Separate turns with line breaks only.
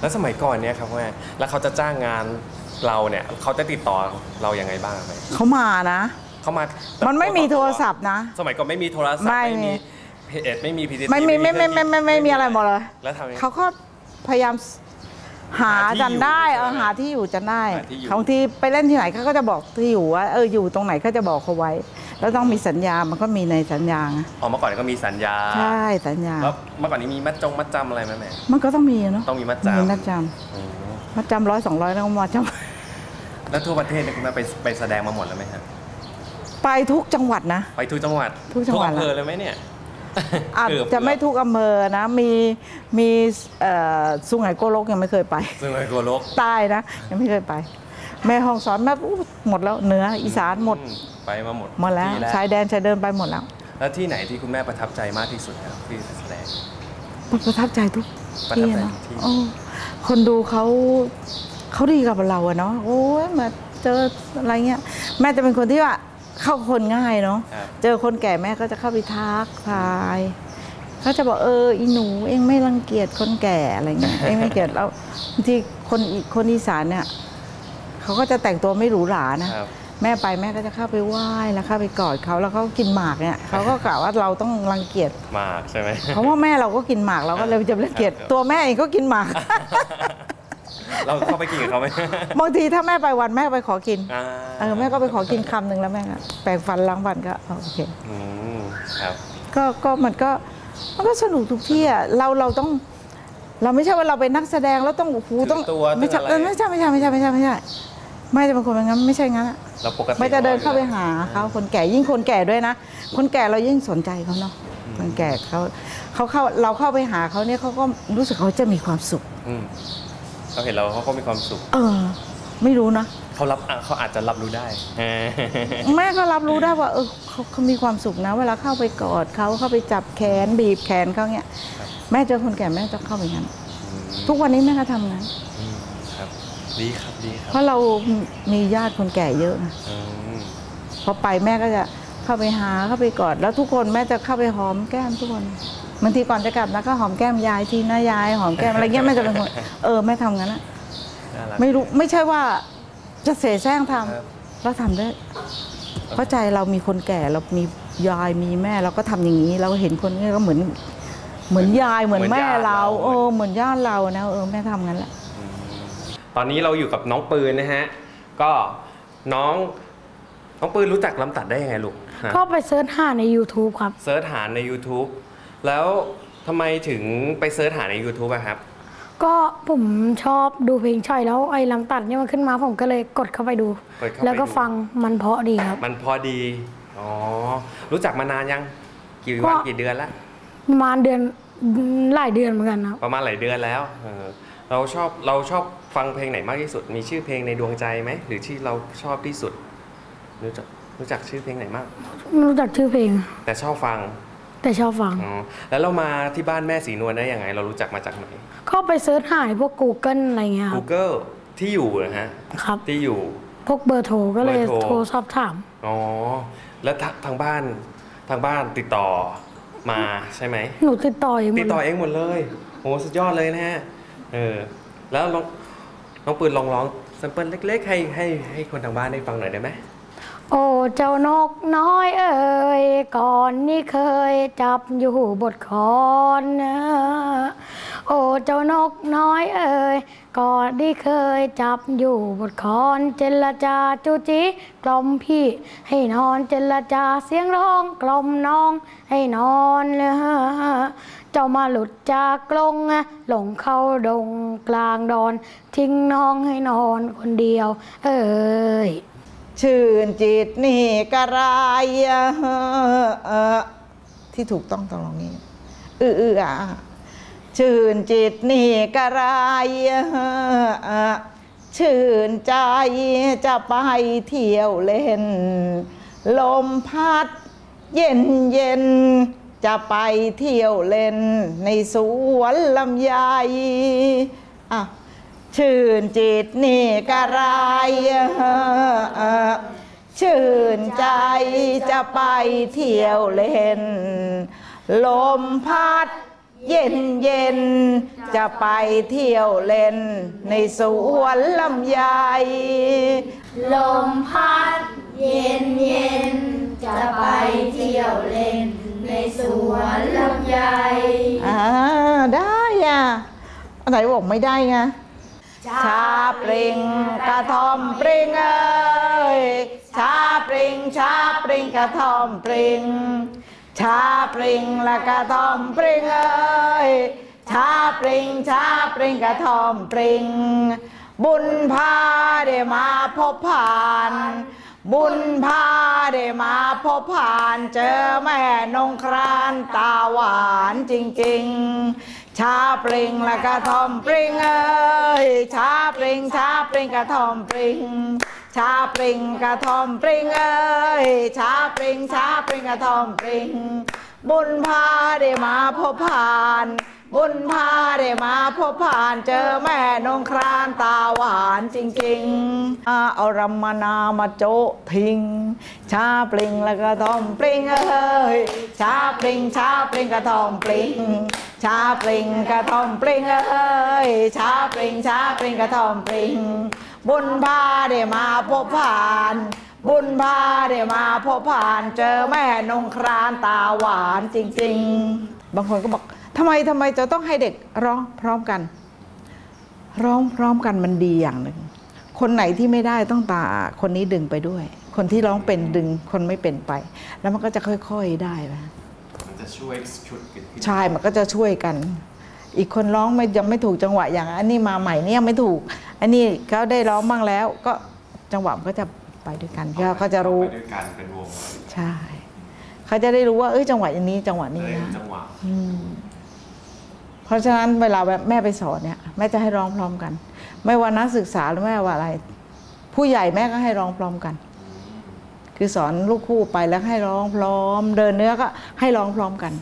แล้วสมัยก่อนเนี่ยครับแม่แล้วเขาจะจ้างงานเราเนี่ยเขาจะติดต่อเรายังไงบ้างครับแม่
เขามานะ
เขามา
มันไม่มีโทรศัพท์นะ
สมัยก่อนไม่มีโทรศัพท์
ไม่
ไม่
มี
มี เพจไม่มีพีที
ไม่มีไม่ไม่ไม่ไม่ไม่มีอะไรหมดเลย
แล้วทำยังไง
เขาก็พยายามหา
หาที่
จันได้
อยู่
เออหาที่อยู่จันได้
หาที่อยู่
บางทีไปเล่นที่ไหนเขาก็จะบอกที่อยู่ว่าเอออยู่ตรงไหนเขาจะบอกเขาไว้ แล้วต้องมีสัญญา มันก็มีในสัญญาไง
อ๋อเมื่อก่อนก็มีสัญญา
ใช่สัญญา
แล้วเมื่อก่อนนี้มีมัดจงมัดจำอะไรไหมแม่
มันก็ต้องมีเนาะ
ต้องมีมัดจำ
มีมัดจ
อืมำ
มัดจำร้อยสองร้อยแล้วก็มาจ
แล้วทั่วประเทศเนี่ยคุณแม่ไปไปแสดงมาหมดแล้วไหมครับำ
ไปทุกจังหวัดนะ
ไปทุกจังหวัด
ทุกจังหวัด
อำเภอเลยไหมเนี่ย
อาจ
เกืบ
จะไม่ทุกอำเภอนะ มีมีเอ่อสุไหงโกลกยังไม่เคยไป
ซึ่งเลยกลัวโลก
ใต้นะ ยังไม่เคยไป แม่ห้องสอนแม่อู้หมดแล้วเหนืออีสานหมด
อืไปมาหมด
หมดแล้ว
ที่
ชายแดนชายเดินไปหมดแล้ว
แล้วที่ไหนที่คุณแม่ประทับใจมากที่สุดครับที่แสดง
ประทับใจทุก
ประทับ
ที่
ใจ
เนาะ
ทุกที่
โอ้คนดูเขาเขาดีกับเราอะเนาะโอ้ยมาเจออะไรเงี้ย แม่จะเป็นคนที่ว่าเข้าคนง่ายเนาะ
ครับ
เจอคนแก่แม่ก็จะเข้าไปทักทายเขาจะบอกเอออีหนูเองไม่รังเกียจคนแก่อะไรเงี้ยเองไม่เกลียดแล้วบางทีคนอีคนอีสานเนี่ย เขาก็จะแต่งตัวไม่หรูหรานะ
ครับ
แม่ไปแม่ก็จะเข้าไปไหว้แล้วเข้าไปกอดเขาแล้วเขากินหมากเนี่ยเขาก็กล่าวว่าเราต้องรังเกียจ
มากใช่ไหม
เพราะว่าแม่เราก็กินหมากเราก็เลยจะรังเกียจ
ครับ
ตัวแม่เองก็กินหมาก
เราเข้าไปกินกับเขาไหม
บางทีถ้าแม่ไปวันแม่ไปขอกิน
อ่า
เออแม่ก็ไปขอกินคำหนึ่งแล้วแม่ก็แปรงฟันล้างฟันก็โอเค
อืมครับ
ก็ก็มันก็มันก็สนุกทุกที่อะเราเราต้อง เราไม่ใช่ว่าเราเป็นนักแสดงแล้วต้องโอ้โหต้อง
ถือตัว
ไม่ใช่
ถืออะไร
เออไม่ใช่ไม่ใช่ไม่ใช่ไม่ใช่ไม่ใช่ ไม่จะเป็นคนแบบนั้นไม่ใช่งั้นอะ
เราปกติ
ไม่จะเดินเข้าไปหาเขาคนแก่ยิ่งคนแก่ด้วยนะ คนแก่เรายิ่งสนใจเขาเนาะคนแก่เขาเขาเข้าเราเข้าไปหาเขาเนี่ยเขาก็รู้สึกเขาจะมีความสุข
อืมเขาเห็นเราเขาก็มีความสุข
เออ ไม่รู้นะ
เขารับอะเขาอาจจะรับรู้ได้
แม่ก็รับรู้ได้ว่า เออเขาเขามีความสุขนะ เวลาเข้าไปกอดเขาเข้าไปจับแขนบีบแขนเขาเนี่ย
ครับ
แม่เจอคนแก่แม่จะเข้าไปงั้น
อืม
ทุกวันนี้แม่ก็ทำงั้น
อืมครับดีครับดีค
เพ
รับ
ราะเรามีญาติคนแก่เยอะนะ
อืม
พอไปแม่ก็จะเข้าไปหาเข้าไปกอดแล้วทุกคนแม่จะเข้าไปหอมแก้มทุกคนบางทีก่อนจะกลับนะก็หอมแก้มยายทีนะยายหอมแก้มอะไรเงี้ยแม่จะเป็นคนเออแม่ทำงั้นอะ
น่ารัก
ไม่รู้ไม่ใช่ว่าจะเสแสร้งทำ
ครับ
เราทำได้เพราะใจเรามีคนแก่เรามียายมีแม่เราก็ทำอย่างนี้ เราเห็นคนนี้ก็เหมือน เหมือนยายเหมือนแม่เราเออเหมือนญาติเรานะเออแม่ทำงั้นแหละ
อืม ตอนนี้เราอยู่กับน้องปืนนะฮะ ก็น้องน้องปืนรู้จักลำตัดได้ยังไงลูกฮะ
ก็ไป search หาใน YouTube ครับ
search หาใน YouTube แล้วทำไมถึงไป search หาใน YouTube อะครับ
ก็ผมชอบดูเพลงฉ่อยแล้วไอ้ลำตัดเนี่ยมันขึ้นมาผมก็เลยกดเข้าไปดู
กดเข้าไป
แล้วก็
ดู
ฟังมันเพราะดีครับ
มันเพราะดี อ๋อ รู้จักมานานยัง กี่
ก็
วันกี่เดือนละ
ประมาณเดือนหลายเดือนเหมือนกันครับ
ประมาณหลายเดือนแล้วเออเราชอบเราชอบ ฟังเพลงไหนมากที่สุด มีชื่อเพลงในดวงใจไหม หรือที่เราชอบที่สุด รู้จักรู้จักชื่อเพลงไหนมาก
ไม่รู้จักชื่อเพลง
แต่ชอบฟัง
แต่ชอบฟัง
อ๋อ แล้วเรามาที่บ้านแม่สีนวลได้ยังไง เรารู้จักมาจากไหน
ก็ไปเซิร์ชหาในพวก Google อะไรเงี้ยครับ
Google ที่อยู่นะฮะ
ครับ
ที่อยู่
พวกเบอร์โทรก็เลย
เบอร์โทร
โทรสอบถาม
อ๋อ แล้วทาทางบ้านทางบ้านติดต่อมาใช่ไหม
หนูติดต่อเองหม
ติ
ด
ดต่อ
เลย
เองหมดเลยโหสุดยอดเลยนะฮะ เออ แล้วน้อง น้องปืนลองร้อง sample เล็ก ๆ ให้ให้ให้คนทางบ้านได้ฟังหน่อยได้ไหม
โอ้เจ้านกน้อยเอ่ยก่อนนี่เคยจับอยู่บนคอนนะโอ้เจ้านกน้อยเอ่ยก่อนที่เคยจับอยู่บทคอนเจรจาจูจีกล่อมพี่ ให้นอนเจรจาเสียงร้องกล่อมน้องให้นอนเลย เจ้ามาหลุดจากกรงหลงเข้าดงกลางดอน ทิ้งน้องให้นอนคนเดียว เอ่ย
ชื่นจิตนี่กระไรอ่อเอ่อที่ถูกต้องต้องลองนี้เออเออชื่นจิตนี่กระไรอ่อเอ่อชื่นใจจะไปเที่ยวเล่น ลมพัดเย็นเย็น จะไปเที่ยวเล่นในสวนลำไยอะชื่นจิตนี่กระไรชื่นใจจะไปเที่ยวเล่น ลมพัดเย็นเย็นจะไปเที่ยวเล่น ในสวนลำไย
ลมพัด
อันไหนบอกไม่ได้ไงชาปริงกระทอมปริงเอ้ยชาปริงชาปริงกระทอมปริง ชาปริงและกระทอมปริงเอ้ยชาปริงชาปริงกระทอมปริง บุญพาได้มาพบผ่าน บุญพาได้มาพบผ่าน เจอแม่นงครานตาหวานจริง ๆ ชาปริงและกระทอมปริงเอ้ยชาปริงชาปริงกระทอมปริงชาปริงกระทอมปริงเอ้ยชาปริงชาปริงกระทอมปริง บุญพาได้มาพบผ่าน บุญพาได้มาพบผ่านเจอแม่นงครานตาหวานจริงๆอาเอารำมนามาโจทิ้ง ชาปริงแล้วก็ทอมปริงเอ้ยชาปริงชาปริงกระทอมปริง ชาปริงกระทอมปริงเอ้ยชาปริงชาปริงกระทอมปริง บุญพาได้มาพบผ่านบุญพาได้มาพบผ่านเจอแม่นงครานตาหวานจริง ๆ บางคนก็บอก ทำไมทำไมจะต้องให้เด็กร้องพร้อมกัน ร้องพร้อมกันมันดีอย่างหนึ่งคนไหนที่ไม่ได้ต้องตาคนนี้ดึงไปด้วย คนที่ร้องเป็นดึงคนไม่เป็นไป แล้วมันก็จะค่อยๆได้นะ
มันจะช่วยชุดกันขึ้น
ใช่มันก็จะช่วยกัน อีกคนร้องไม่ยังไม่ถูกจังหวะอย่างอันนี้มาใหม่เนี่ยไม่ถูก อันนี้เขาได้ร้องบ้างแล้ว ก็จังหวะมันก็จะไปด้วยกันเขาก็จะรู้
ไปด้วยกันเป็นวง
ใช่เขาจะได้รู้ว่าเอ้ยจังหวะอันนี้จังหวะนี้
เลย
นะ
จังหวะ
อืม เพราะฉะนั้นเวลาแม่ไปสอนเนี่ยแม่จะให้ร้องพร้อมกัน ไม่ว่านักศึกษาหรือแม่ว่าอะไร ผู้ใหญ่แม่ก็ให้ร้องพร้อมกัน คือสอนลูกคู่ไปแล้วให้ร้องพร้อม เดินเนื้อก็ให้ร้องพร้อมกัน